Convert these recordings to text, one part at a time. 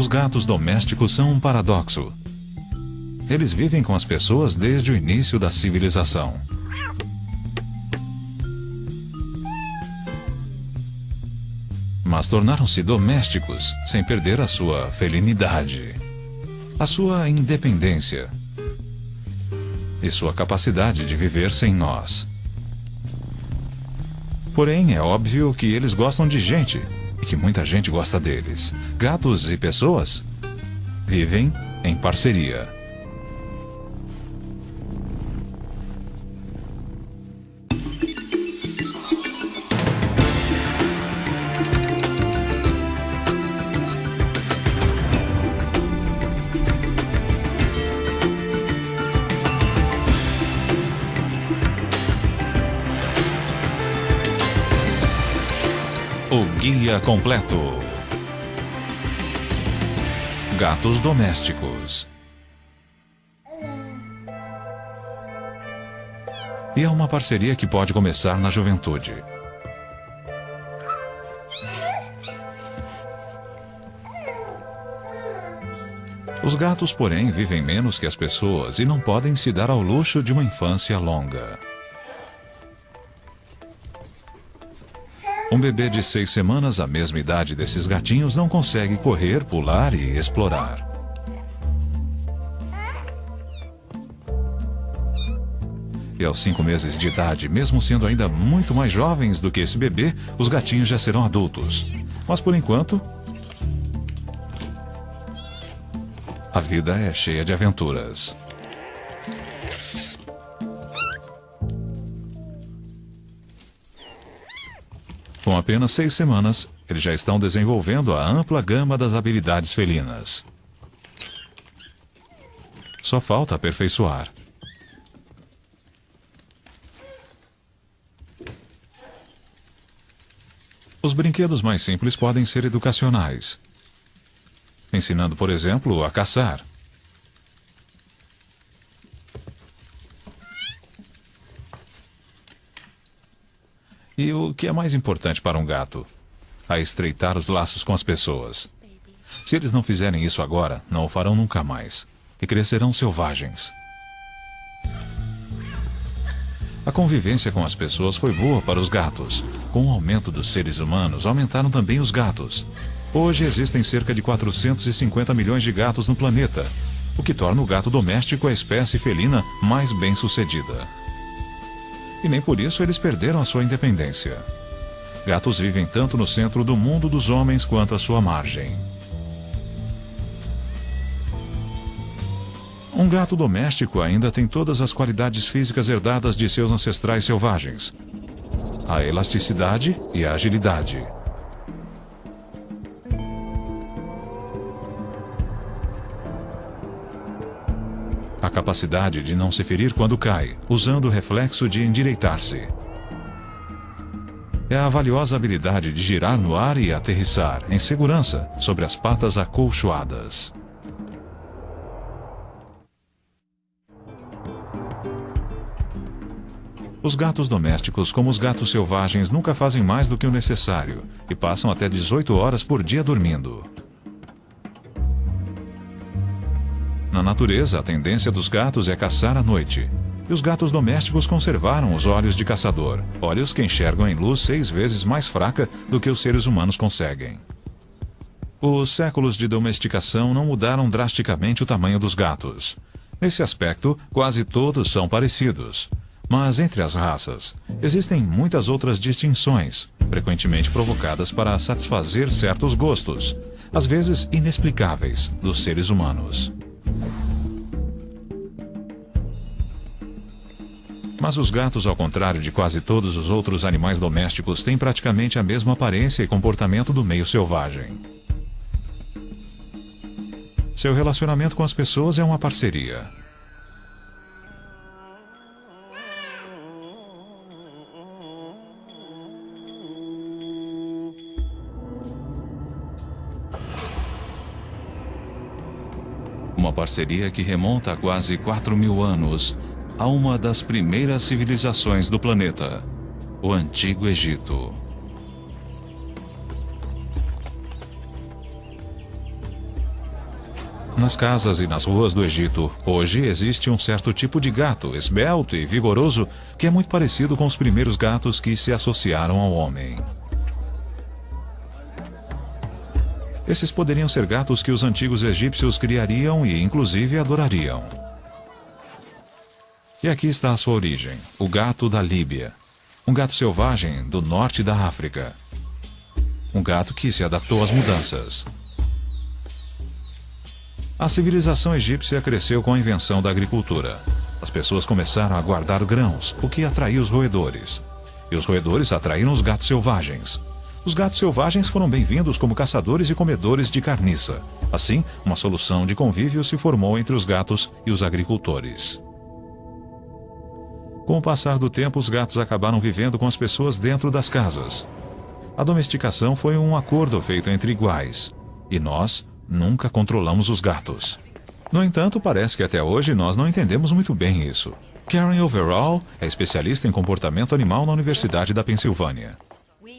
Os gatos domésticos são um paradoxo. Eles vivem com as pessoas desde o início da civilização. Mas tornaram-se domésticos sem perder a sua felinidade, a sua independência e sua capacidade de viver sem nós. Porém, é óbvio que eles gostam de gente e que muita gente gosta deles. Gatos e pessoas vivem em parceria. Guia completo. Gatos domésticos. E é uma parceria que pode começar na juventude. Os gatos, porém, vivem menos que as pessoas e não podem se dar ao luxo de uma infância longa. Um bebê de seis semanas, a mesma idade desses gatinhos, não consegue correr, pular e explorar. E aos cinco meses de idade, mesmo sendo ainda muito mais jovens do que esse bebê, os gatinhos já serão adultos. Mas por enquanto, a vida é cheia de aventuras. Apenas seis semanas, eles já estão desenvolvendo a ampla gama das habilidades felinas. Só falta aperfeiçoar. Os brinquedos mais simples podem ser educacionais, ensinando, por exemplo, a caçar. E o que é mais importante para um gato? A estreitar os laços com as pessoas. Se eles não fizerem isso agora, não o farão nunca mais. E crescerão selvagens. A convivência com as pessoas foi boa para os gatos. Com o aumento dos seres humanos, aumentaram também os gatos. Hoje existem cerca de 450 milhões de gatos no planeta, o que torna o gato doméstico a espécie felina mais bem-sucedida e nem por isso eles perderam a sua independência. Gatos vivem tanto no centro do mundo dos homens quanto à sua margem. Um gato doméstico ainda tem todas as qualidades físicas herdadas de seus ancestrais selvagens: a elasticidade e a agilidade. A capacidade de não se ferir quando cai, usando o reflexo de endireitar-se. É a valiosa habilidade de girar no ar e aterrissar, em segurança, sobre as patas acolchoadas. Os gatos domésticos, como os gatos selvagens, nunca fazem mais do que o necessário e passam até 18 horas por dia dormindo. Na natureza, a tendência dos gatos é caçar à noite. E os gatos domésticos conservaram os olhos de caçador, olhos que enxergam em luz seis vezes mais fraca do que os seres humanos conseguem. Os séculos de domesticação não mudaram drasticamente o tamanho dos gatos. Nesse aspecto, quase todos são parecidos. Mas entre as raças, existem muitas outras distinções, frequentemente provocadas para satisfazer certos gostos, às vezes inexplicáveis, dos seres humanos. Mas os gatos, ao contrário de quase todos os outros animais domésticos, têm praticamente a mesma aparência e comportamento do meio selvagem. Seu relacionamento com as pessoas é uma parceria. Uma parceria que remonta a quase 4 mil anos a uma das primeiras civilizações do planeta, o Antigo Egito. Nas casas e nas ruas do Egito, hoje existe um certo tipo de gato, esbelto e vigoroso, que é muito parecido com os primeiros gatos que se associaram ao homem. Esses poderiam ser gatos que os antigos egípcios criariam e, inclusive, adorariam. E aqui está a sua origem, o gato da Líbia. Um gato selvagem do norte da África. Um gato que se adaptou às mudanças. A civilização egípcia cresceu com a invenção da agricultura. As pessoas começaram a guardar grãos, o que atraiu os roedores. E os roedores atraíram os gatos selvagens. Os gatos selvagens foram bem-vindos como caçadores e comedores de carniça. Assim, uma solução de convívio se formou entre os gatos e os agricultores. Com o passar do tempo, os gatos acabaram vivendo com as pessoas dentro das casas. A domesticação foi um acordo feito entre iguais. E nós, nunca controlamos os gatos. No entanto, parece que até hoje nós não entendemos muito bem isso. Karen Overall é especialista em comportamento animal na Universidade da Pensilvânia.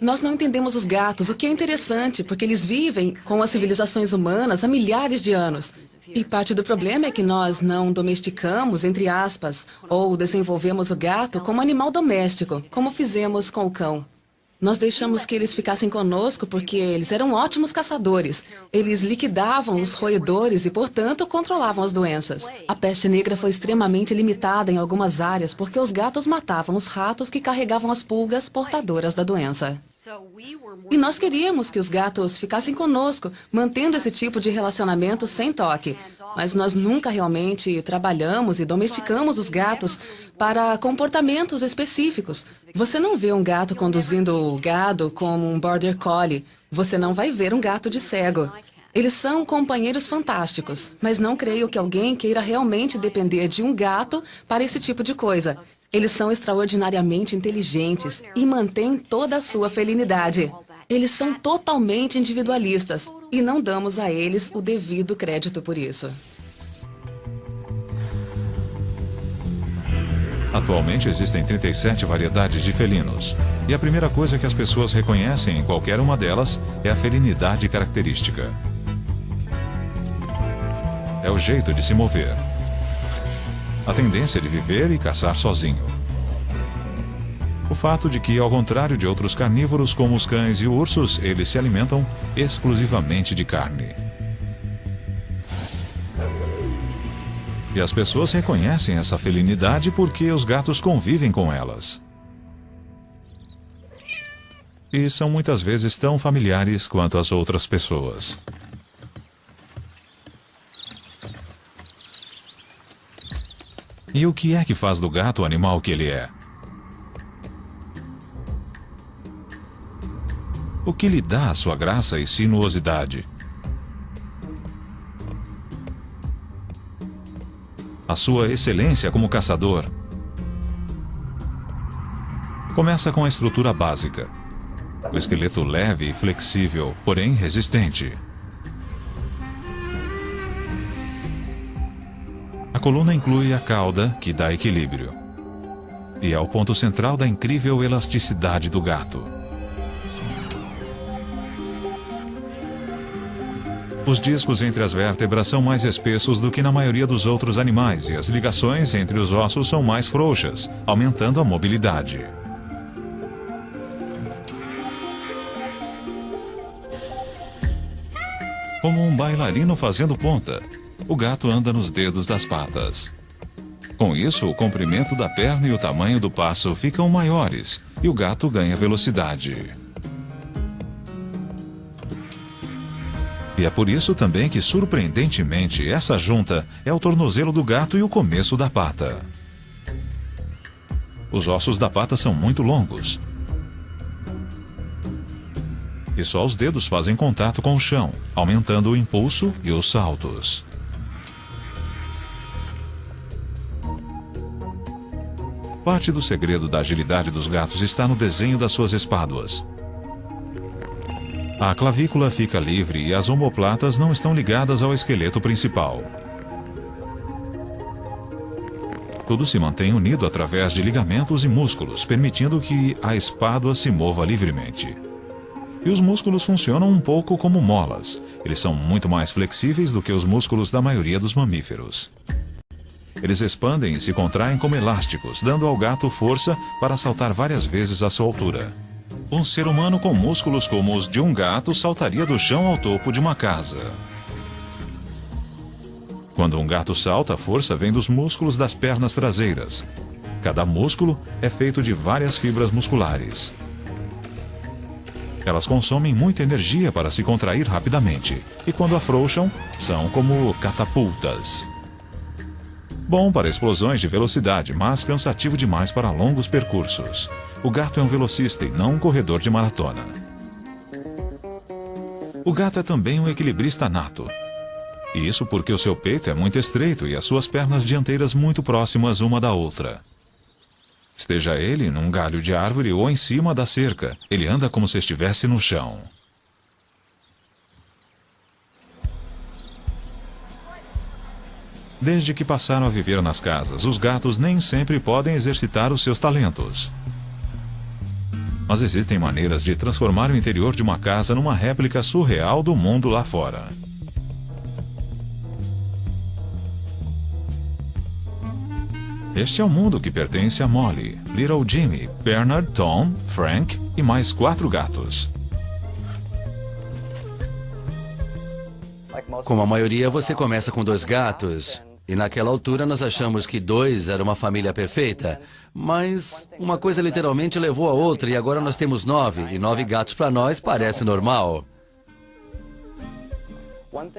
Nós não entendemos os gatos, o que é interessante, porque eles vivem com as civilizações humanas há milhares de anos. E parte do problema é que nós não domesticamos, entre aspas, ou desenvolvemos o gato como animal doméstico, como fizemos com o cão. Nós deixamos que eles ficassem conosco porque eles eram ótimos caçadores. Eles liquidavam os roedores e, portanto, controlavam as doenças. A peste negra foi extremamente limitada em algumas áreas porque os gatos matavam os ratos que carregavam as pulgas portadoras da doença. E nós queríamos que os gatos ficassem conosco, mantendo esse tipo de relacionamento sem toque. Mas nós nunca realmente trabalhamos e domesticamos os gatos para comportamentos específicos. Você não vê um gato conduzindo o gado como um border collie, você não vai ver um gato de cego. Eles são companheiros fantásticos, mas não creio que alguém queira realmente depender de um gato para esse tipo de coisa. Eles são extraordinariamente inteligentes e mantêm toda a sua felinidade. Eles são totalmente individualistas e não damos a eles o devido crédito por isso. Atualmente existem 37 variedades de felinos. E a primeira coisa que as pessoas reconhecem em qualquer uma delas é a felinidade característica. É o jeito de se mover. A tendência de viver e caçar sozinho. O fato de que, ao contrário de outros carnívoros como os cães e ursos, eles se alimentam exclusivamente de carne. E as pessoas reconhecem essa felinidade porque os gatos convivem com elas. E são muitas vezes tão familiares quanto as outras pessoas. E o que é que faz do gato o animal que ele é? O que lhe dá a sua graça e sinuosidade? A sua excelência como caçador. Começa com a estrutura básica. O esqueleto leve e flexível, porém resistente. A coluna inclui a cauda, que dá equilíbrio. E é o ponto central da incrível elasticidade do gato. Os discos entre as vértebras são mais espessos do que na maioria dos outros animais e as ligações entre os ossos são mais frouxas, aumentando a mobilidade. Como um bailarino fazendo ponta, o gato anda nos dedos das patas. Com isso, o comprimento da perna e o tamanho do passo ficam maiores e o gato ganha velocidade. E é por isso também que, surpreendentemente, essa junta é o tornozelo do gato e o começo da pata. Os ossos da pata são muito longos. E só os dedos fazem contato com o chão, aumentando o impulso e os saltos. Parte do segredo da agilidade dos gatos está no desenho das suas espáduas. A clavícula fica livre e as omoplatas não estão ligadas ao esqueleto principal. Tudo se mantém unido através de ligamentos e músculos, permitindo que a espádua se mova livremente. E os músculos funcionam um pouco como molas. Eles são muito mais flexíveis do que os músculos da maioria dos mamíferos. Eles expandem e se contraem como elásticos, dando ao gato força para saltar várias vezes a sua altura. Um ser humano com músculos como os de um gato saltaria do chão ao topo de uma casa. Quando um gato salta, a força vem dos músculos das pernas traseiras. Cada músculo é feito de várias fibras musculares. Elas consomem muita energia para se contrair rapidamente, e quando afrouxam, são como catapultas. Bom para explosões de velocidade, mas cansativo demais para longos percursos. O gato é um velocista e não um corredor de maratona. O gato é também um equilibrista nato. Isso porque o seu peito é muito estreito e as suas pernas dianteiras muito próximas uma da outra. Esteja ele num galho de árvore ou em cima da cerca, ele anda como se estivesse no chão. Desde que passaram a viver nas casas, os gatos nem sempre podem exercitar os seus talentos. Mas existem maneiras de transformar o interior de uma casa numa réplica surreal do mundo lá fora. Este é o mundo que pertence a Molly, Little Jimmy, Bernard, Tom, Frank e mais quatro gatos. Como a maioria, você começa com dois gatos. E naquela altura nós achamos que dois era uma família perfeita. Mas uma coisa literalmente levou a outra e agora nós temos nove. E nove gatos para nós parece normal.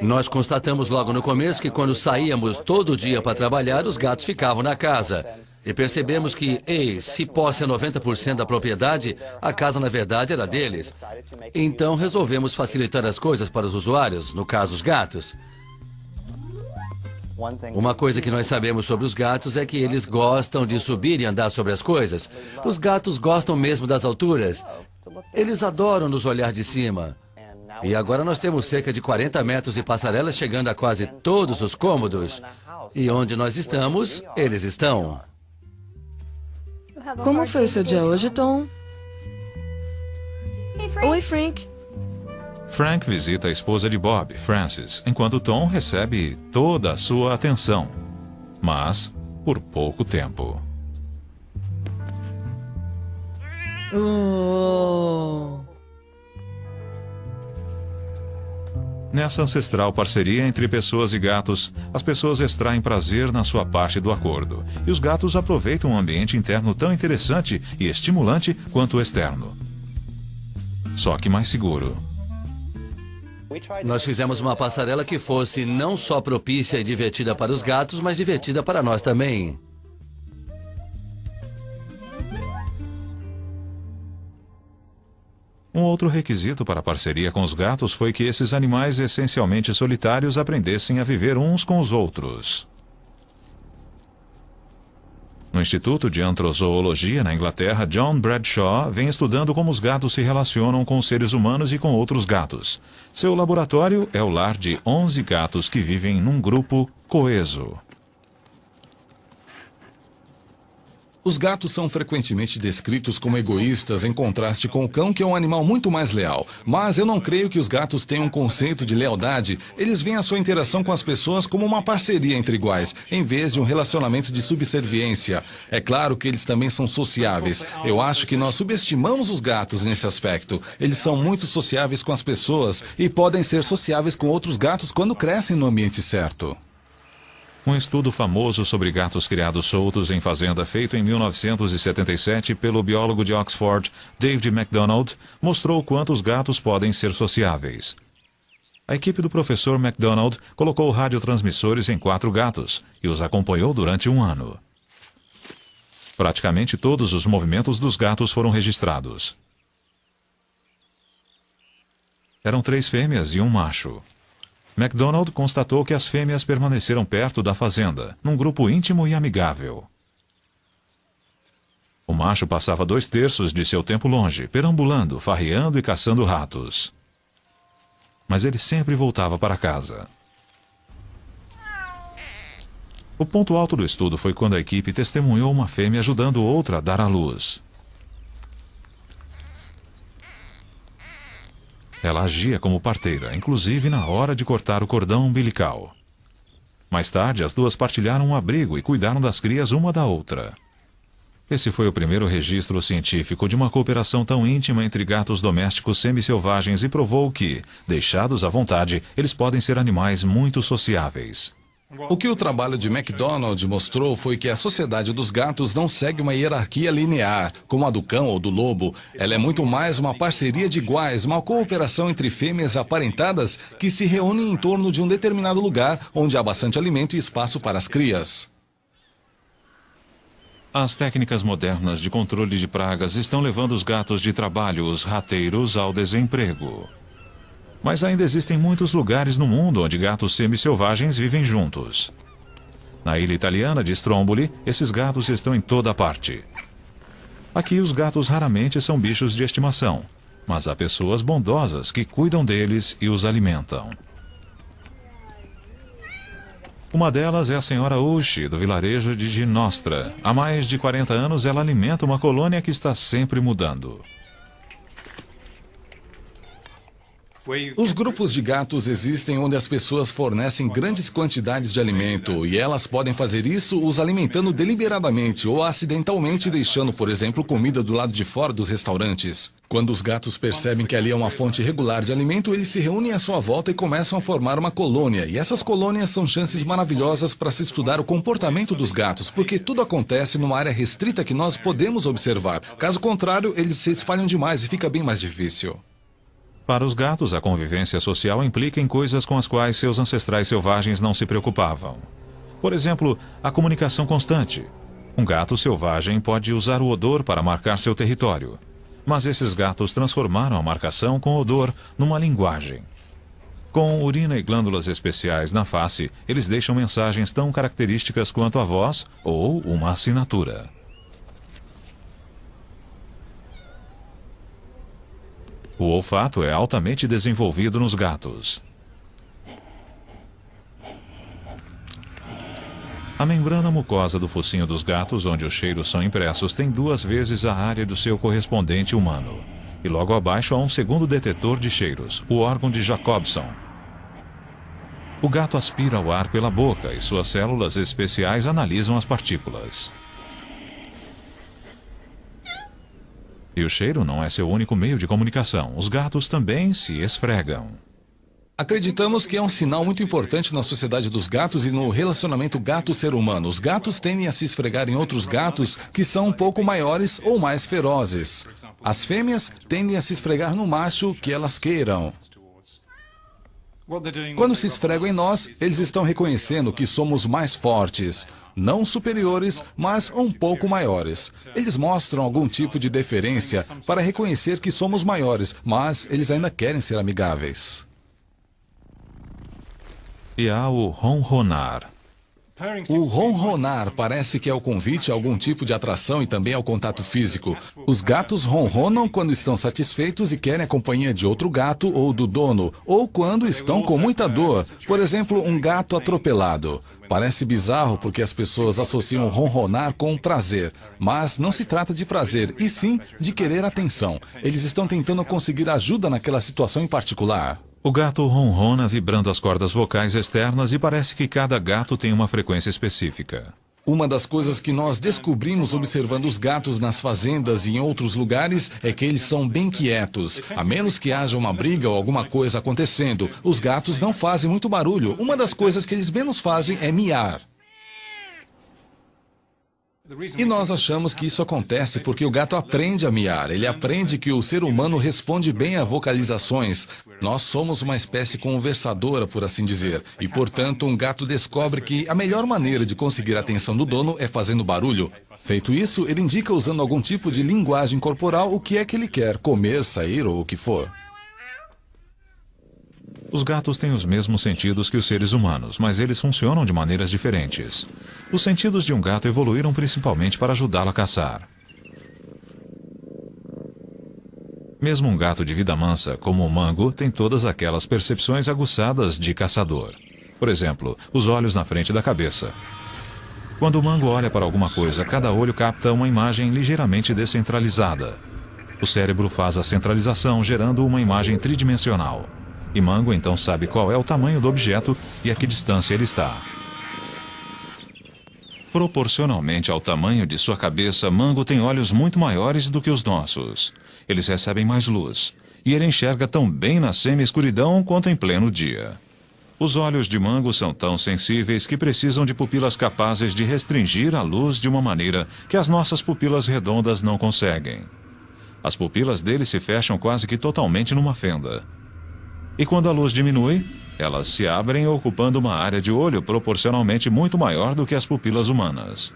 Nós constatamos logo no começo que quando saíamos todo dia para trabalhar, os gatos ficavam na casa. E percebemos que, ei, se posse é 90% da propriedade, a casa na verdade era deles. Então resolvemos facilitar as coisas para os usuários, no caso os gatos. Uma coisa que nós sabemos sobre os gatos é que eles gostam de subir e andar sobre as coisas. Os gatos gostam mesmo das alturas. Eles adoram nos olhar de cima. E agora nós temos cerca de 40 metros de passarelas chegando a quase todos os cômodos. E onde nós estamos, eles estão. Como foi o seu dia hoje, Tom? Oi, Frank. Frank visita a esposa de Bob, Frances, enquanto Tom recebe toda a sua atenção. Mas por pouco tempo. Oh. Nessa ancestral parceria entre pessoas e gatos, as pessoas extraem prazer na sua parte do acordo, e os gatos aproveitam um ambiente interno tão interessante e estimulante quanto o externo. Só que mais seguro. Nós fizemos uma passarela que fosse não só propícia e divertida para os gatos, mas divertida para nós também. Um outro requisito para a parceria com os gatos foi que esses animais essencialmente solitários aprendessem a viver uns com os outros. No Instituto de Antrozoologia, na Inglaterra, John Bradshaw vem estudando como os gatos se relacionam com os seres humanos e com outros gatos. Seu laboratório é o lar de 11 gatos que vivem num grupo coeso. Os gatos são frequentemente descritos como egoístas em contraste com o cão, que é um animal muito mais leal. Mas eu não creio que os gatos tenham um conceito de lealdade. Eles veem a sua interação com as pessoas como uma parceria entre iguais, em vez de um relacionamento de subserviência. É claro que eles também são sociáveis. Eu acho que nós subestimamos os gatos nesse aspecto. Eles são muito sociáveis com as pessoas e podem ser sociáveis com outros gatos quando crescem no ambiente certo. Um estudo famoso sobre gatos criados soltos em fazenda feito em 1977 pelo biólogo de Oxford, David MacDonald, mostrou quanto os gatos podem ser sociáveis. A equipe do professor MacDonald colocou radiotransmissores em quatro gatos e os acompanhou durante um ano. Praticamente todos os movimentos dos gatos foram registrados. Eram três fêmeas e um macho. MacDonald constatou que as fêmeas permaneceram perto da fazenda, num grupo íntimo e amigável. O macho passava dois terços de seu tempo longe, perambulando, farreando e caçando ratos. Mas ele sempre voltava para casa. O ponto alto do estudo foi quando a equipe testemunhou uma fêmea ajudando outra a dar à luz. Ela agia como parteira, inclusive na hora de cortar o cordão umbilical. Mais tarde, as duas partilharam um abrigo e cuidaram das crias uma da outra. Esse foi o primeiro registro científico de uma cooperação tão íntima entre gatos domésticos semi-selvagens e provou que, deixados à vontade, eles podem ser animais muito sociáveis. O que o trabalho de MacDonald mostrou foi que a sociedade dos gatos não segue uma hierarquia linear, como a do cão ou do lobo. Ela é muito mais uma parceria de iguais, uma cooperação entre fêmeas aparentadas que se reúnem em torno de um determinado lugar onde há bastante alimento e espaço para as crias. As técnicas modernas de controle de pragas estão levando os gatos de trabalho, os rateiros, ao desemprego. Mas ainda existem muitos lugares no mundo onde gatos semi-selvagens vivem juntos. Na ilha italiana de Stromboli, esses gatos estão em toda parte. Aqui, os gatos raramente são bichos de estimação, mas há pessoas bondosas que cuidam deles e os alimentam. Uma delas é a senhora Ushi, do vilarejo de Ginostra. Há mais de 40 anos, ela alimenta uma colônia que está sempre mudando. Os grupos de gatos existem onde as pessoas fornecem grandes quantidades de alimento e elas podem fazer isso os alimentando deliberadamente ou acidentalmente deixando, por exemplo, comida do lado de fora dos restaurantes. Quando os gatos percebem que ali é uma fonte regular de alimento, eles se reúnem à sua volta e começam a formar uma colônia. E essas colônias são chances maravilhosas para se estudar o comportamento dos gatos, porque tudo acontece numa área restrita que nós podemos observar. Caso contrário, eles se espalham demais e fica bem mais difícil. Para os gatos, a convivência social implica em coisas com as quais seus ancestrais selvagens não se preocupavam. Por exemplo, a comunicação constante. Um gato selvagem pode usar o odor para marcar seu território. Mas esses gatos transformaram a marcação com odor numa linguagem. Com urina e glândulas especiais na face, eles deixam mensagens tão características quanto a voz ou uma assinatura. O olfato é altamente desenvolvido nos gatos. A membrana mucosa do focinho dos gatos, onde os cheiros são impressos, tem duas vezes a área do seu correspondente humano. E logo abaixo há um segundo detetor de cheiros, o órgão de Jacobson. O gato aspira o ar pela boca e suas células especiais analisam as partículas. E o cheiro não é seu único meio de comunicação. Os gatos também se esfregam. Acreditamos que é um sinal muito importante na sociedade dos gatos e no relacionamento gato-ser humano. Os gatos tendem a se esfregar em outros gatos que são um pouco maiores ou mais ferozes. As fêmeas tendem a se esfregar no macho que elas queiram. Quando se esfregam em nós, eles estão reconhecendo que somos mais fortes, não superiores, mas um pouco maiores. Eles mostram algum tipo de deferência para reconhecer que somos maiores, mas eles ainda querem ser amigáveis. E há o ronronar. O ronronar parece que é o convite a algum tipo de atração e também ao contato físico. Os gatos ronronam quando estão satisfeitos e querem a companhia de outro gato ou do dono, ou quando estão com muita dor. Por exemplo, um gato atropelado. Parece bizarro porque as pessoas associam ronronar com prazer, mas não se trata de prazer, e sim de querer atenção. Eles estão tentando conseguir ajuda naquela situação em particular. O gato ronrona vibrando as cordas vocais externas e parece que cada gato tem uma frequência específica. Uma das coisas que nós descobrimos observando os gatos nas fazendas e em outros lugares é que eles são bem quietos. A menos que haja uma briga ou alguma coisa acontecendo, os gatos não fazem muito barulho. Uma das coisas que eles menos fazem é miar. E nós achamos que isso acontece porque o gato aprende a miar. Ele aprende que o ser humano responde bem a vocalizações. Nós somos uma espécie conversadora, por assim dizer. E, portanto, um gato descobre que a melhor maneira de conseguir a atenção do dono é fazendo barulho. Feito isso, ele indica usando algum tipo de linguagem corporal o que é que ele quer, comer, sair ou o que for. Os gatos têm os mesmos sentidos que os seres humanos, mas eles funcionam de maneiras diferentes. Os sentidos de um gato evoluíram principalmente para ajudá-lo a caçar. Mesmo um gato de vida mansa, como o mango, tem todas aquelas percepções aguçadas de caçador. Por exemplo, os olhos na frente da cabeça. Quando o mango olha para alguma coisa, cada olho capta uma imagem ligeiramente descentralizada. O cérebro faz a centralização, gerando uma imagem tridimensional. E Mango então sabe qual é o tamanho do objeto e a que distância ele está. Proporcionalmente ao tamanho de sua cabeça, Mango tem olhos muito maiores do que os nossos. Eles recebem mais luz, e ele enxerga tão bem na semi-escuridão quanto em pleno dia. Os olhos de Mango são tão sensíveis que precisam de pupilas capazes de restringir a luz de uma maneira que as nossas pupilas redondas não conseguem. As pupilas dele se fecham quase que totalmente numa fenda. E quando a luz diminui, elas se abrem ocupando uma área de olho proporcionalmente muito maior do que as pupilas humanas.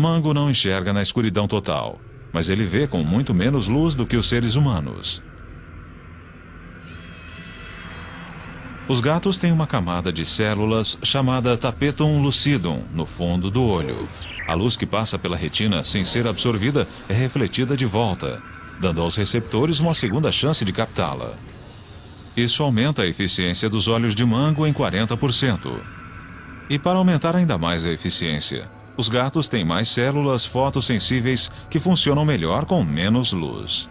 Mango não enxerga na escuridão total, mas ele vê com muito menos luz do que os seres humanos. Os gatos têm uma camada de células chamada tapetum lucidum no fundo do olho. A luz que passa pela retina sem ser absorvida é refletida de volta, dando aos receptores uma segunda chance de captá-la. Isso aumenta a eficiência dos olhos de mango em 40%. E para aumentar ainda mais a eficiência, os gatos têm mais células fotossensíveis que funcionam melhor com menos luz.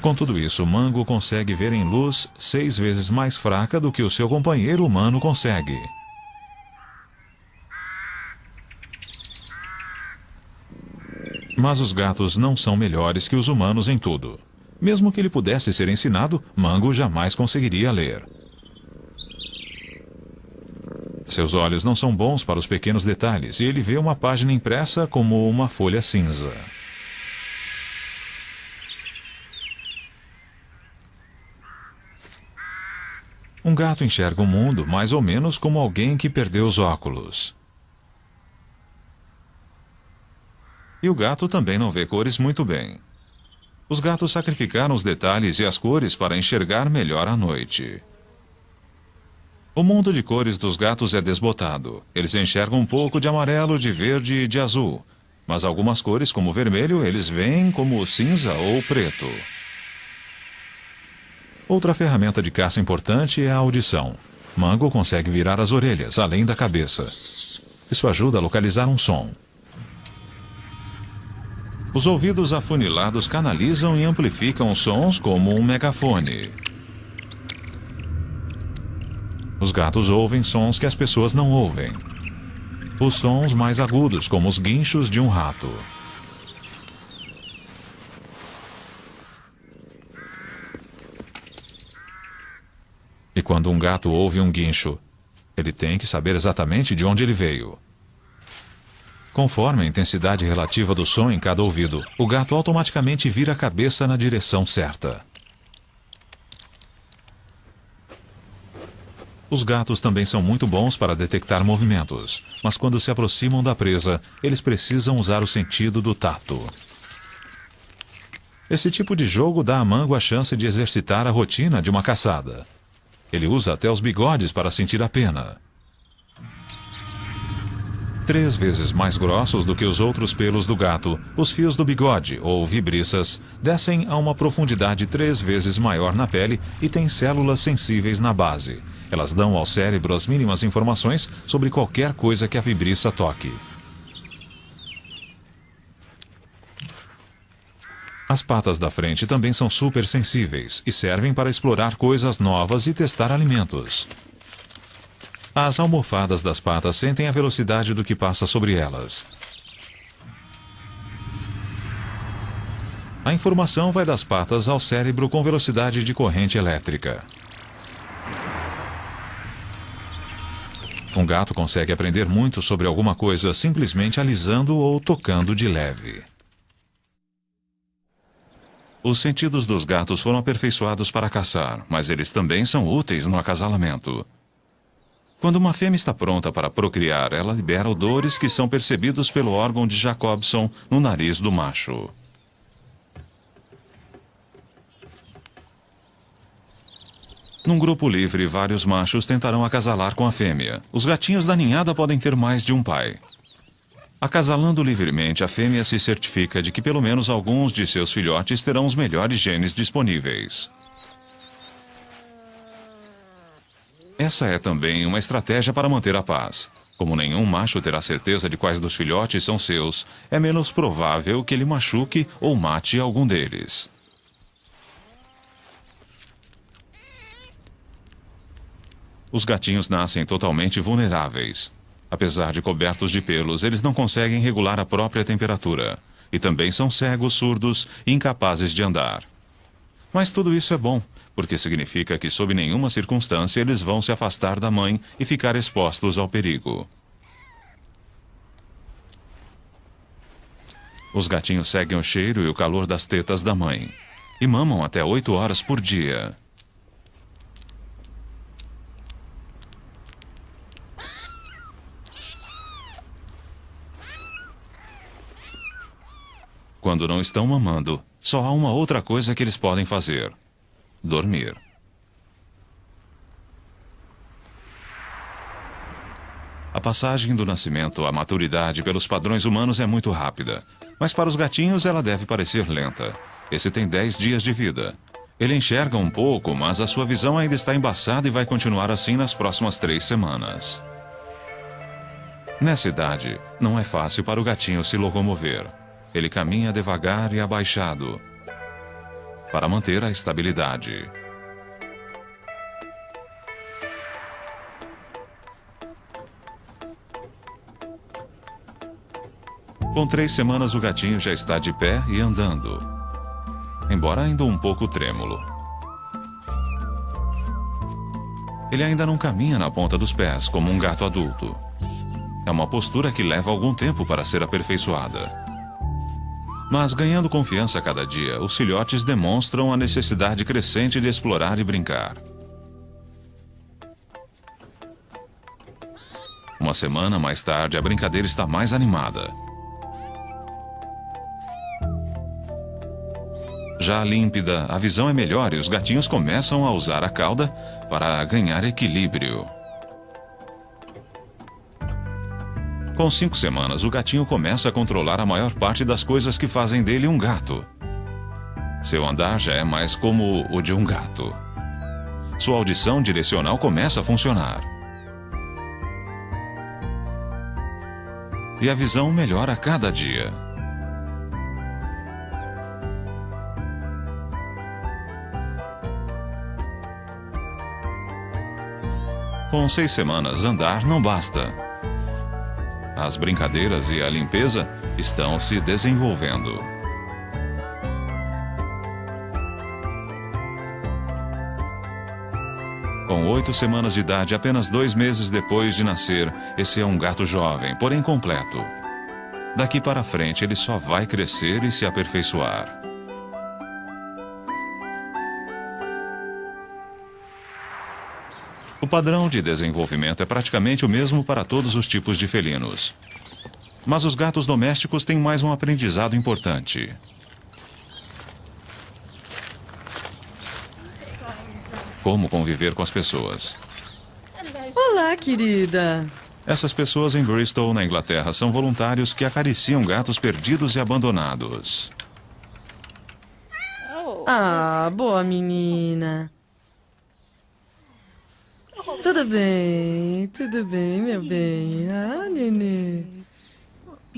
Com tudo isso, Mango consegue ver em luz seis vezes mais fraca do que o seu companheiro humano consegue. Mas os gatos não são melhores que os humanos em tudo. Mesmo que ele pudesse ser ensinado, Mango jamais conseguiria ler. Seus olhos não são bons para os pequenos detalhes e ele vê uma página impressa como uma folha cinza. Um gato enxerga o mundo mais ou menos como alguém que perdeu os óculos. E o gato também não vê cores muito bem. Os gatos sacrificaram os detalhes e as cores para enxergar melhor à noite. O mundo de cores dos gatos é desbotado. Eles enxergam um pouco de amarelo, de verde e de azul. Mas algumas cores, como vermelho, eles veem como cinza ou preto. Outra ferramenta de caça importante é a audição. Mango consegue virar as orelhas, além da cabeça. Isso ajuda a localizar um som. Os ouvidos afunilados canalizam e amplificam sons como um megafone. Os gatos ouvem sons que as pessoas não ouvem. Os sons mais agudos, como os guinchos de um rato. E quando um gato ouve um guincho, ele tem que saber exatamente de onde ele veio. Conforme a intensidade relativa do som em cada ouvido, o gato automaticamente vira a cabeça na direção certa. Os gatos também são muito bons para detectar movimentos, mas quando se aproximam da presa, eles precisam usar o sentido do tato. Esse tipo de jogo dá a Mango a chance de exercitar a rotina de uma caçada. Ele usa até os bigodes para sentir a pena três vezes mais grossos do que os outros pelos do gato, os fios do bigode, ou vibriças, descem a uma profundidade três vezes maior na pele e têm células sensíveis na base. Elas dão ao cérebro as mínimas informações sobre qualquer coisa que a vibriça toque. As patas da frente também são super sensíveis e servem para explorar coisas novas e testar alimentos. As almofadas das patas sentem a velocidade do que passa sobre elas. A informação vai das patas ao cérebro com velocidade de corrente elétrica. Um gato consegue aprender muito sobre alguma coisa simplesmente alisando ou tocando de leve. Os sentidos dos gatos foram aperfeiçoados para caçar, mas eles também são úteis no acasalamento. Quando uma fêmea está pronta para procriar, ela libera odores que são percebidos pelo órgão de Jacobson no nariz do macho. Num grupo livre, vários machos tentarão acasalar com a fêmea. Os gatinhos da ninhada podem ter mais de um pai. Acasalando livremente, a fêmea se certifica de que pelo menos alguns de seus filhotes terão os melhores genes disponíveis. Essa é também uma estratégia para manter a paz. Como nenhum macho terá certeza de quais dos filhotes são seus, é menos provável que ele machuque ou mate algum deles. Os gatinhos nascem totalmente vulneráveis. Apesar de cobertos de pelos, eles não conseguem regular a própria temperatura. E também são cegos, surdos e incapazes de andar. Mas tudo isso é bom, porque significa que, sob nenhuma circunstância, eles vão se afastar da mãe e ficar expostos ao perigo. Os gatinhos seguem o cheiro e o calor das tetas da mãe. E mamam até oito horas por dia. Quando não estão mamando, só há uma outra coisa que eles podem fazer: dormir. A passagem do nascimento à maturidade pelos padrões humanos é muito rápida, mas para os gatinhos ela deve parecer lenta. Esse tem 10 dias de vida. Ele enxerga um pouco, mas a sua visão ainda está embaçada e vai continuar assim nas próximas três semanas. Nessa idade, não é fácil para o gatinho se locomover. Ele caminha devagar e abaixado para manter a estabilidade. Com três semanas, o gatinho já está de pé e andando, embora ainda um pouco trêmulo. Ele ainda não caminha na ponta dos pés, como um gato adulto. É uma postura que leva algum tempo para ser aperfeiçoada. Mas ganhando confiança a cada dia, os filhotes demonstram a necessidade crescente de explorar e brincar. Uma semana mais tarde, a brincadeira está mais animada. Já límpida, a visão é melhor e os gatinhos começam a usar a cauda para ganhar equilíbrio. Com cinco semanas, o gatinho começa a controlar a maior parte das coisas que fazem dele um gato. Seu andar já é mais como o de um gato. Sua audição direcional começa a funcionar. E a visão melhora a cada dia. Com seis semanas, andar não basta. As brincadeiras e a limpeza estão se desenvolvendo. Com oito semanas de idade, apenas dois meses depois de nascer, esse é um gato jovem, porém completo. Daqui para frente, ele só vai crescer e se aperfeiçoar. O padrão de desenvolvimento é praticamente o mesmo para todos os tipos de felinos. Mas os gatos domésticos têm mais um aprendizado importante. Como conviver com as pessoas. Olá, querida. Essas pessoas em Bristol, na Inglaterra, são voluntários que acariciam gatos perdidos e abandonados. Ah, boa menina. Tudo bem, tudo bem, meu bem. Ah, nenê.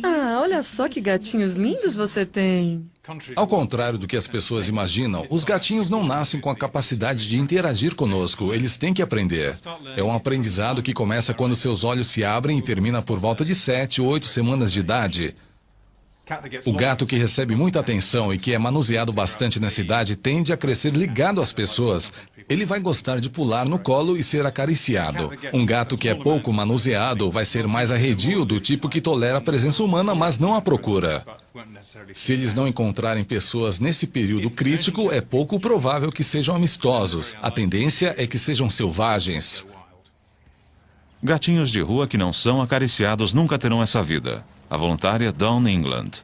Ah, olha só que gatinhos lindos você tem. Ao contrário do que as pessoas imaginam, os gatinhos não nascem com a capacidade de interagir conosco, eles têm que aprender. É um aprendizado que começa quando seus olhos se abrem e termina por volta de 7 ou 8 semanas de idade. O gato que recebe muita atenção e que é manuseado bastante nessa idade tende a crescer ligado às pessoas. Ele vai gostar de pular no colo e ser acariciado. Um gato que é pouco manuseado vai ser mais arredio, do tipo que tolera a presença humana, mas não a procura. Se eles não encontrarem pessoas nesse período crítico, é pouco provável que sejam amistosos. A tendência é que sejam selvagens. Gatinhos de rua que não são acariciados nunca terão essa vida a voluntária Dawn England.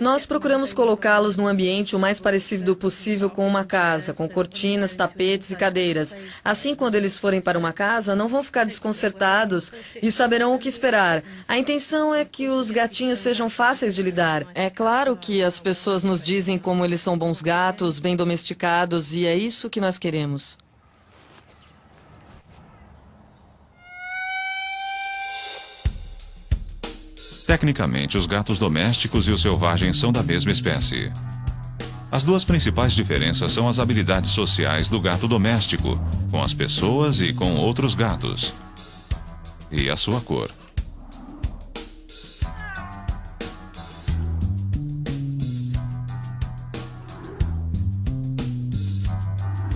Nós procuramos colocá-los num ambiente o mais parecido possível com uma casa, com cortinas, tapetes e cadeiras. Assim, quando eles forem para uma casa, não vão ficar desconcertados e saberão o que esperar. A intenção é que os gatinhos sejam fáceis de lidar. É claro que as pessoas nos dizem como eles são bons gatos, bem domesticados, e é isso que nós queremos. Tecnicamente, os gatos domésticos e os selvagens são da mesma espécie. As duas principais diferenças são as habilidades sociais do gato doméstico, com as pessoas e com outros gatos, e a sua cor.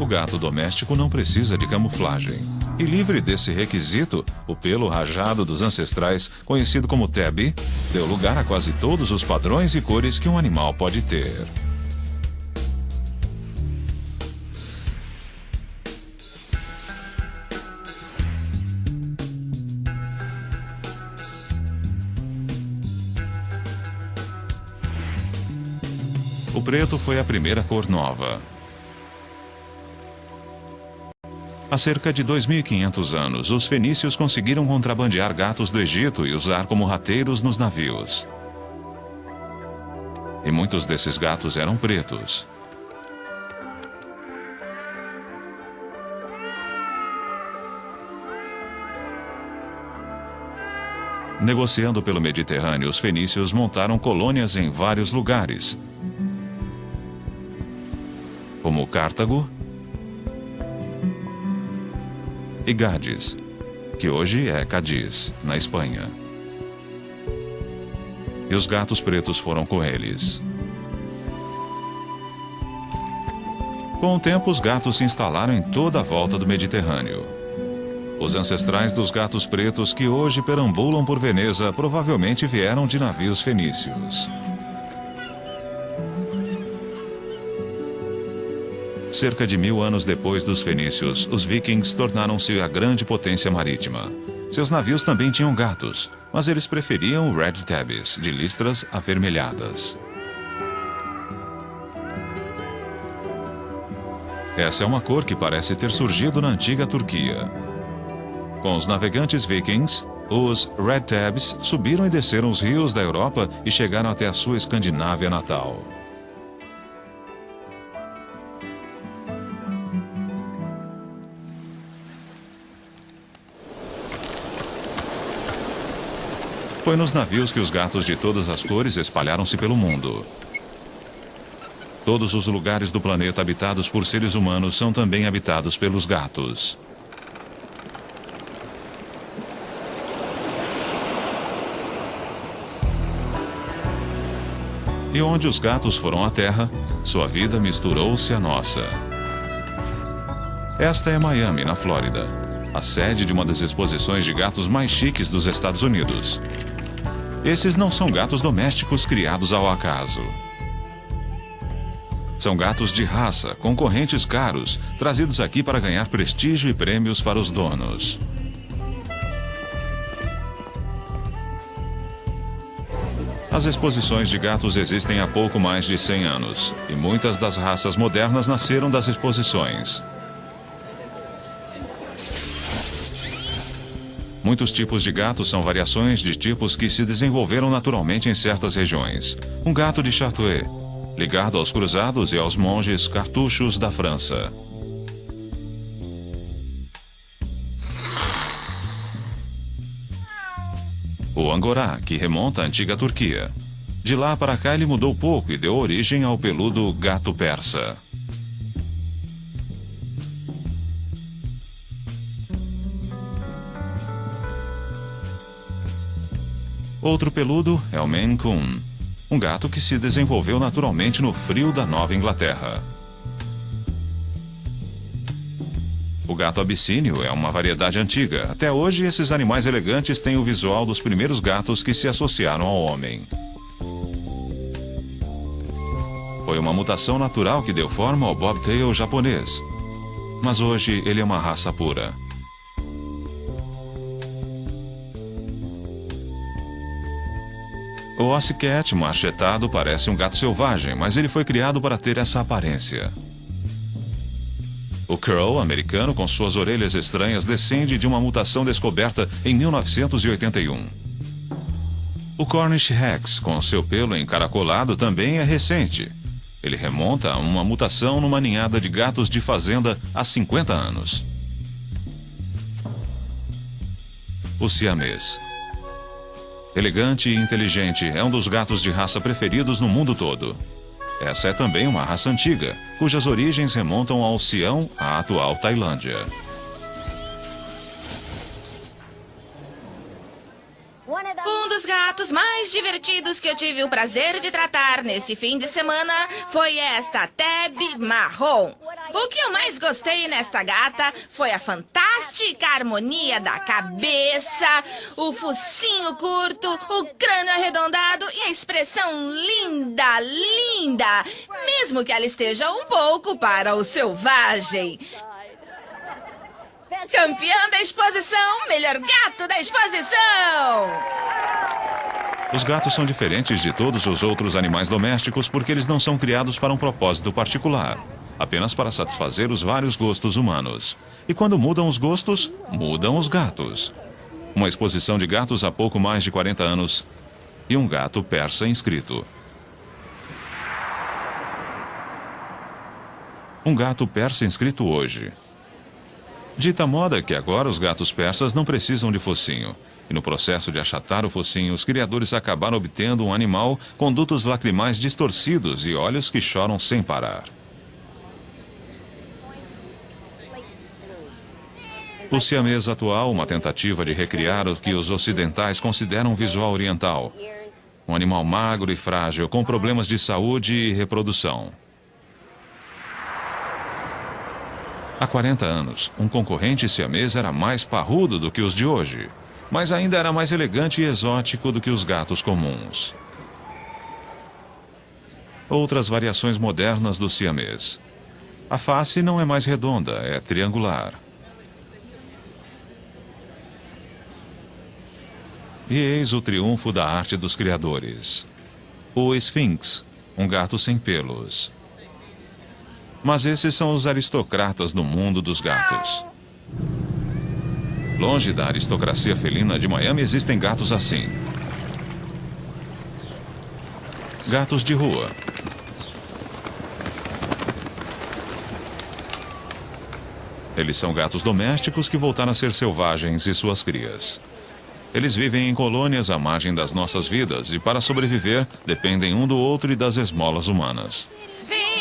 O gato doméstico não precisa de camuflagem. E livre desse requisito, o pelo rajado dos ancestrais, conhecido como tabby, deu lugar a quase todos os padrões e cores que um animal pode ter. O preto foi a primeira cor nova. Há cerca de 2.500 anos, os fenícios conseguiram contrabandear gatos do Egito e usar como rateiros nos navios. E muitos desses gatos eram pretos. Negociando pelo Mediterrâneo, os fenícios montaram colônias em vários lugares, como Cartago, e Gades, que hoje é Cadiz, na Espanha. E os gatos pretos foram com eles. Com o tempo, os gatos se instalaram em toda a volta do Mediterrâneo. Os ancestrais dos gatos pretos que hoje perambulam por Veneza provavelmente vieram de navios fenícios. Cerca de mil anos depois dos fenícios, os vikings tornaram-se a grande potência marítima. Seus navios também tinham gatos, mas eles preferiam red tabbies, de listras avermelhadas. Essa é uma cor que parece ter surgido na antiga Turquia. Com os navegantes vikings, os red tabs subiram e desceram os rios da Europa e chegaram até a sua Escandinávia natal. Foi nos navios que os gatos de todas as cores espalharam-se pelo mundo. Todos os lugares do planeta habitados por seres humanos são também habitados pelos gatos. E onde os gatos foram à Terra, sua vida misturou-se à nossa. Esta é Miami, na Flórida, a sede de uma das exposições de gatos mais chiques dos Estados Unidos. Esses não são gatos domésticos criados ao acaso. São gatos de raça, concorrentes caros, trazidos aqui para ganhar prestígio e prêmios para os donos. As exposições de gatos existem há pouco mais de 100 anos, e muitas das raças modernas nasceram das exposições. Muitos tipos de gatos são variações de tipos que se desenvolveram naturalmente em certas regiões. Um gato de Chartreuse, ligado aos cruzados e aos monges cartuchos da França. O Angorá, que remonta à antiga Turquia. De lá para cá ele mudou pouco e deu origem ao peludo gato persa. Outro peludo é o Maine Coon, um gato que se desenvolveu naturalmente no frio da Nova Inglaterra. O gato abissínio é uma variedade antiga. Até hoje, esses animais elegantes têm o visual dos primeiros gatos que se associaram ao homem. Foi uma mutação natural que deu forma ao bobtail japonês. Mas hoje ele é uma raça pura. O Ossicat machetado parece um gato selvagem, mas ele foi criado para ter essa aparência. O Crow americano, com suas orelhas estranhas, descende de uma mutação descoberta em 1981. O Cornish Rex, com seu pelo encaracolado, também é recente. Ele remonta a uma mutação numa ninhada de gatos de fazenda há 50 anos. O siamês Elegante e inteligente, é um dos gatos de raça preferidos no mundo todo. Essa é também uma raça antiga, cujas origens remontam ao Sião, a atual Tailândia. Dos gatos mais divertidos que eu tive o prazer de tratar neste fim de semana foi esta Teb Marrom. O que eu mais gostei nesta gata foi a fantástica harmonia da cabeça, o focinho curto, o crânio arredondado e a expressão linda, linda, mesmo que ela esteja um pouco para o selvagem. Campeã da exposição, melhor gato da exposição! Os gatos são diferentes de todos os outros animais domésticos porque eles não são criados para um propósito particular, apenas para satisfazer os vários gostos humanos. E quando mudam os gostos, mudam os gatos. Uma exposição de gatos há pouco mais de 40 anos e um gato persa inscrito. Um gato persa inscrito hoje. Dita moda que agora os gatos persas não precisam de focinho. E no processo de achatar o focinho, os criadores acabaram obtendo um animal com dutos lacrimais distorcidos e olhos que choram sem parar. O siamês atual, uma tentativa de recriar o que os ocidentais consideram visual oriental. Um animal magro e frágil, com problemas de saúde e reprodução. Há 40 anos, um concorrente siamês era mais parrudo do que os de hoje, mas ainda era mais elegante e exótico do que os gatos comuns. Outras variações modernas do siamês. A face não é mais redonda, é triangular. E eis o triunfo da arte dos criadores. O Sphinx, um gato sem pelos. Mas esses são os aristocratas do mundo dos gatos. Longe da aristocracia felina de Miami existem gatos assim. Gatos de rua. Eles são gatos domésticos que voltaram a ser selvagens e suas crias. Eles vivem em colônias à margem das nossas vidas e, para sobreviver, dependem um do outro e das esmolas humanas. Vem,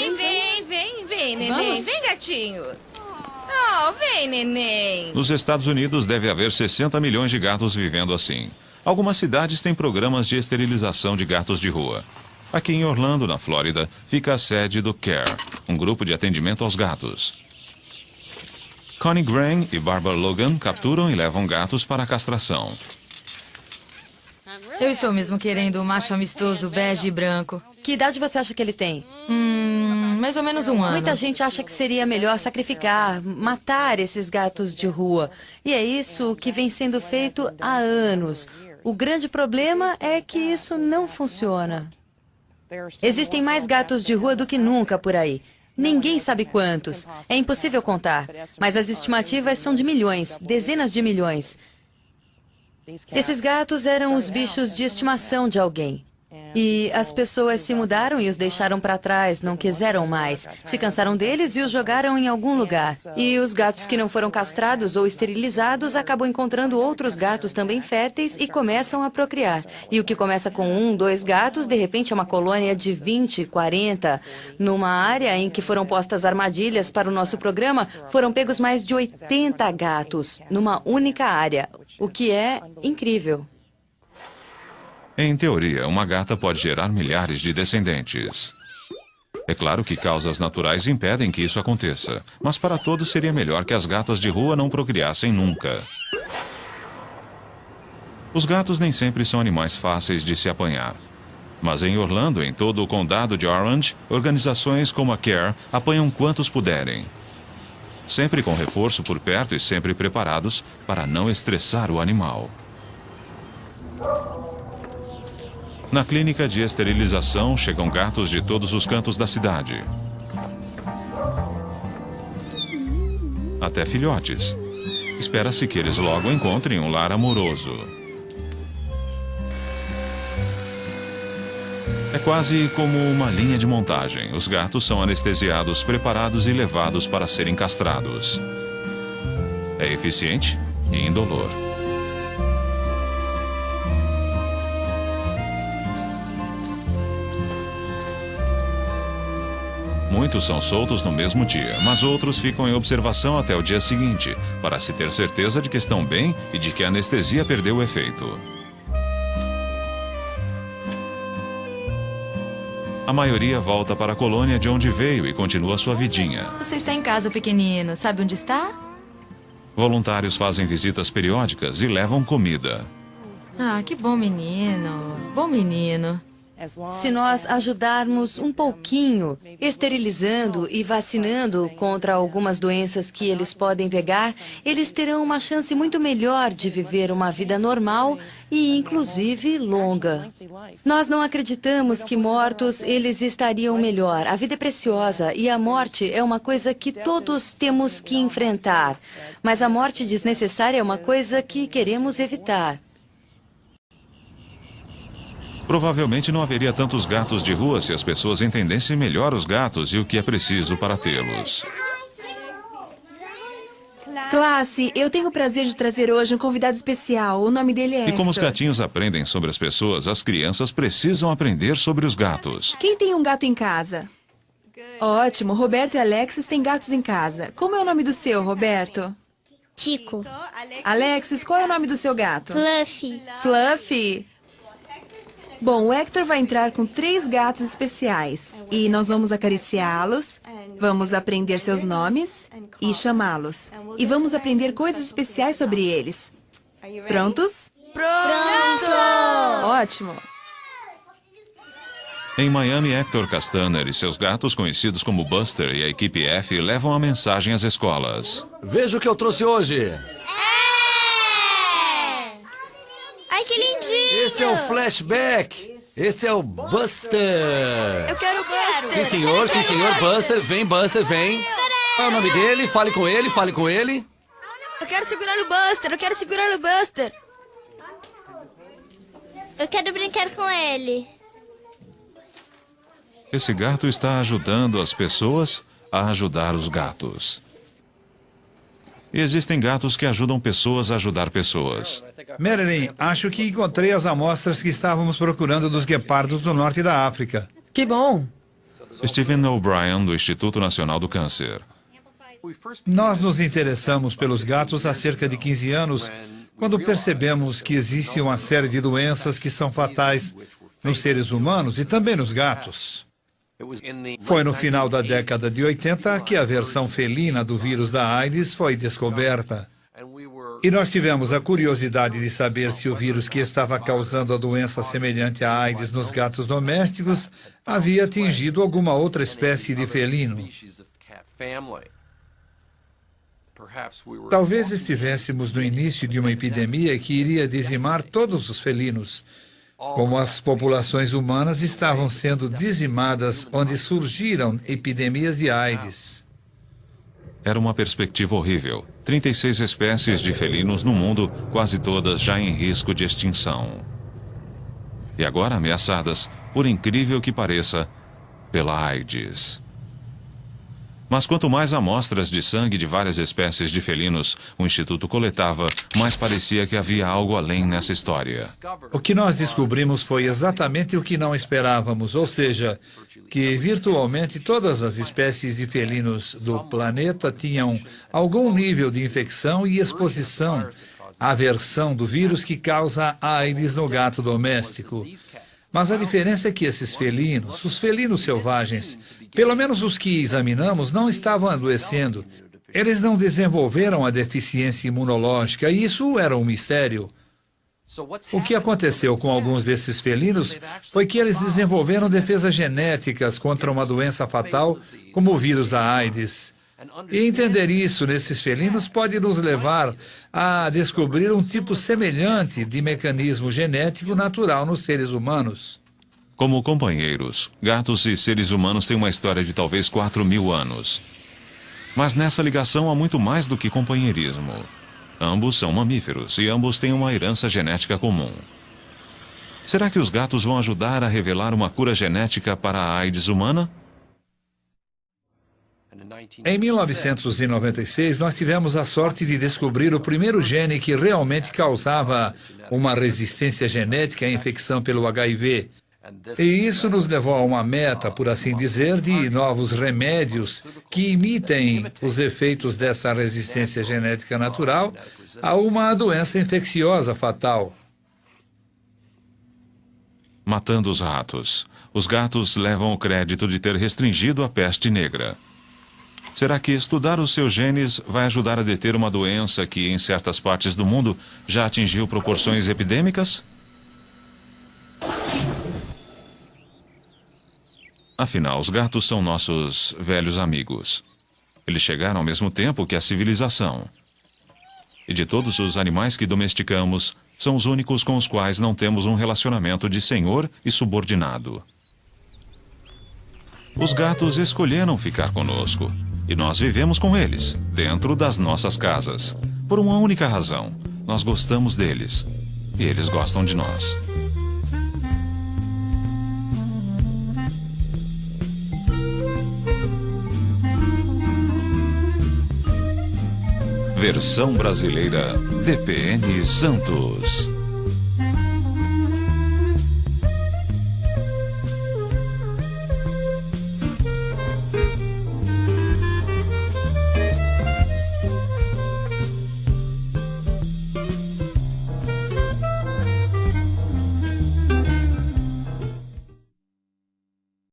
vem, neném. Vamos? Vem, gatinho. Oh, vem, neném. Nos Estados Unidos deve haver 60 milhões de gatos vivendo assim. Algumas cidades têm programas de esterilização de gatos de rua. Aqui em Orlando, na Flórida, fica a sede do CARE, um grupo de atendimento aos gatos. Connie Graham e Barbara Logan capturam e levam gatos para a castração. Eu estou mesmo querendo um macho amistoso, bege e branco. Que idade você acha que ele tem? Hum, mais ou menos um ano. Muita gente acha que seria melhor sacrificar, matar esses gatos de rua. E é isso que vem sendo feito há anos. O grande problema é que isso não funciona. Existem mais gatos de rua do que nunca por aí. Ninguém sabe quantos. É impossível contar. Mas as estimativas são de milhões, dezenas de milhões. Esses gatos eram os bichos de estimação de alguém. E as pessoas se mudaram e os deixaram para trás, não quiseram mais. Se cansaram deles e os jogaram em algum lugar. E os gatos que não foram castrados ou esterilizados acabam encontrando outros gatos também férteis e começam a procriar. E o que começa com um, dois gatos, de repente é uma colônia de 20, 40. Numa área em que foram postas armadilhas para o nosso programa, foram pegos mais de 80 gatos, numa única área, o que é incrível. Em teoria, uma gata pode gerar milhares de descendentes. É claro que causas naturais impedem que isso aconteça, mas para todos seria melhor que as gatas de rua não procriassem nunca. Os gatos nem sempre são animais fáceis de se apanhar. Mas em Orlando, em todo o condado de Orange, organizações como a CARE apanham quantos puderem. Sempre com reforço por perto e sempre preparados para não estressar o animal. Na clínica de esterilização chegam gatos de todos os cantos da cidade. Até filhotes. Espera-se que eles logo encontrem um lar amoroso. É quase como uma linha de montagem. Os gatos são anestesiados, preparados e levados para serem castrados. É eficiente e indolor. Muitos são soltos no mesmo dia, mas outros ficam em observação até o dia seguinte, para se ter certeza de que estão bem e de que a anestesia perdeu o efeito. A maioria volta para a colônia de onde veio e continua sua vidinha. Você está em casa, pequenino. Sabe onde está? Voluntários fazem visitas periódicas e levam comida. Ah, que bom menino. Bom menino. Se nós ajudarmos um pouquinho, esterilizando e vacinando contra algumas doenças que eles podem pegar, eles terão uma chance muito melhor de viver uma vida normal e, inclusive, longa. Nós não acreditamos que mortos eles estariam melhor. A vida é preciosa e a morte é uma coisa que todos temos que enfrentar. Mas a morte desnecessária é uma coisa que queremos evitar. Provavelmente não haveria tantos gatos de rua se as pessoas entendessem melhor os gatos e o que é preciso para tê-los. Classe, eu tenho o prazer de trazer hoje um convidado especial. O nome dele é E como os gatinhos aprendem sobre as pessoas, as crianças precisam aprender sobre os gatos. Quem tem um gato em casa? Ótimo, Roberto e Alexis têm gatos em casa. Como é o nome do seu, Roberto? Tico. Alexis, qual é o nome do seu gato? Fluffy. Fluffy. Bom, o Hector vai entrar com três gatos especiais. E nós vamos acariciá-los, vamos aprender seus nomes e chamá-los. E vamos aprender coisas especiais sobre eles. Prontos? Pronto! Ótimo. Em Miami, Hector Castaner e seus gatos, conhecidos como Buster e a equipe F, levam a mensagem às escolas. Veja o que eu trouxe hoje. Ai, que lindinho! Este é o Flashback. Este é o Buster. Eu quero Buster! Sim, senhor, sim, senhor. Buster, vem, Buster, vem. Qual é o nome dele? Fale com ele, fale com ele. Eu quero segurar no Buster! Eu quero segurar no Buster! Eu quero brincar com ele. Esse gato está ajudando as pessoas a ajudar os gatos. Existem gatos que ajudam pessoas a ajudar pessoas. Marilyn, acho que encontrei as amostras que estávamos procurando dos guepardos do norte da África. Que bom! Stephen O'Brien, do Instituto Nacional do Câncer. Nós nos interessamos pelos gatos há cerca de 15 anos, quando percebemos que existe uma série de doenças que são fatais nos seres humanos e também nos gatos. Foi no final da década de 80 que a versão felina do vírus da AIDS foi descoberta. E nós tivemos a curiosidade de saber se o vírus que estava causando a doença semelhante à AIDS nos gatos domésticos havia atingido alguma outra espécie de felino. Talvez estivéssemos no início de uma epidemia que iria dizimar todos os felinos, como as populações humanas estavam sendo dizimadas onde surgiram epidemias de AIDS. Era uma perspectiva horrível. 36 espécies de felinos no mundo, quase todas já em risco de extinção. E agora ameaçadas, por incrível que pareça, pela AIDS. Mas quanto mais amostras de sangue de várias espécies de felinos o Instituto coletava, mais parecia que havia algo além nessa história. O que nós descobrimos foi exatamente o que não esperávamos, ou seja, que virtualmente todas as espécies de felinos do planeta tinham algum nível de infecção e exposição à versão do vírus que causa AIDS no gato doméstico. Mas a diferença é que esses felinos, os felinos selvagens, pelo menos os que examinamos, não estavam adoecendo. Eles não desenvolveram a deficiência imunológica e isso era um mistério. O que aconteceu com alguns desses felinos foi que eles desenvolveram defesas genéticas contra uma doença fatal, como o vírus da AIDS. E entender isso nesses felinos pode nos levar a descobrir um tipo semelhante de mecanismo genético natural nos seres humanos. Como companheiros, gatos e seres humanos têm uma história de talvez 4 mil anos. Mas nessa ligação há muito mais do que companheirismo. Ambos são mamíferos e ambos têm uma herança genética comum. Será que os gatos vão ajudar a revelar uma cura genética para a AIDS humana? Em 1996, nós tivemos a sorte de descobrir o primeiro gene que realmente causava uma resistência genética à infecção pelo HIV. E isso nos levou a uma meta, por assim dizer, de novos remédios que imitem os efeitos dessa resistência genética natural a uma doença infecciosa fatal. Matando os ratos. Os gatos levam o crédito de ter restringido a peste negra. Será que estudar os seus genes vai ajudar a deter uma doença que, em certas partes do mundo, já atingiu proporções epidêmicas? Afinal, os gatos são nossos velhos amigos. Eles chegaram ao mesmo tempo que a civilização. E de todos os animais que domesticamos, são os únicos com os quais não temos um relacionamento de senhor e subordinado. Os gatos escolheram ficar conosco. E nós vivemos com eles, dentro das nossas casas. Por uma única razão. Nós gostamos deles. E eles gostam de nós. Versão brasileira VPN Santos.